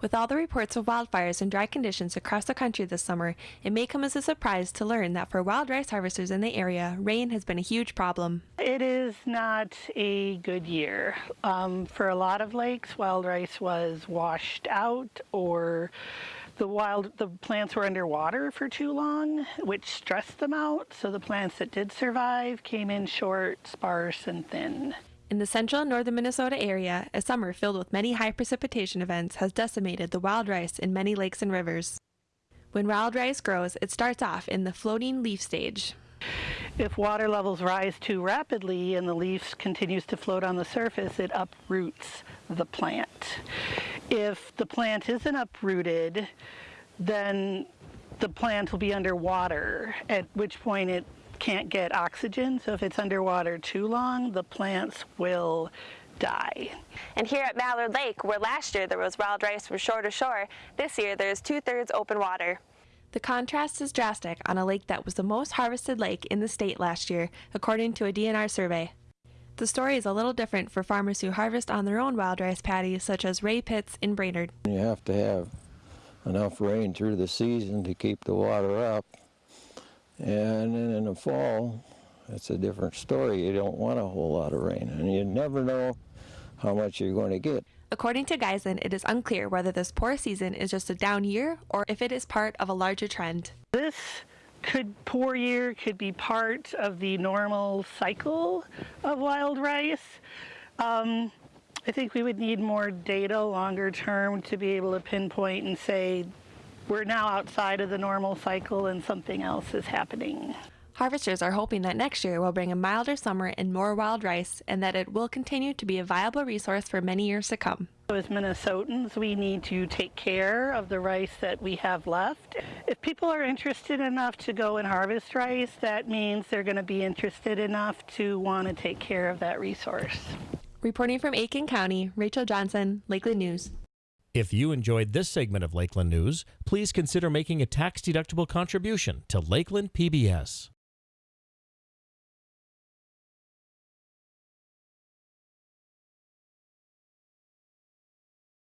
With all the reports of wildfires and dry conditions across the country this summer, it may come as a surprise to learn that for wild rice harvesters in the area, rain has been a huge problem. It is not a good year. Um, for a lot of lakes, wild rice was washed out or the wild the plants were underwater for too long, which stressed them out. So the plants that did survive came in short, sparse, and thin. In the central and northern Minnesota area, a summer filled with many high precipitation events has decimated the wild rice in many lakes and rivers. When wild rice grows, it starts off in the floating leaf stage. If water levels rise too rapidly and the leaf continues to float on the surface, it uproots the plant. If the plant isn't uprooted, then the plant will be underwater, at which point it can't get oxygen. So if it's underwater too long, the plants will die. And here at Mallard Lake, where last year there was wild rice from shore to shore, this year there's two-thirds open water. The contrast is drastic on a lake that was the most harvested lake in the state last year, according to a DNR survey. The story is a little different for farmers who harvest on their own wild rice paddies, such as Ray Pitts in Brainerd. You have to have enough rain through the season to keep the water up. And then in the fall, it's a different story. You don't want a whole lot of rain, and you never know how much you're going to get. According to Geisen, it is unclear whether this poor season is just a down year or if it is part of a larger trend. This could poor year could be part of the normal cycle of wild rice. Um, I think we would need more data longer term to be able to pinpoint and say we're now outside of the normal cycle and something else is happening. Harvesters are hoping that next year will bring a milder summer and more wild rice, and that it will continue to be a viable resource for many years to come. As Minnesotans, we need to take care of the rice that we have left. If people are interested enough to go and harvest rice, that means they're going to be interested enough to want to take care of that resource. Reporting from Aitkin County, Rachel Johnson, Lakeland News. If you enjoyed this segment of Lakeland News, please consider making a tax-deductible contribution to Lakeland PBS.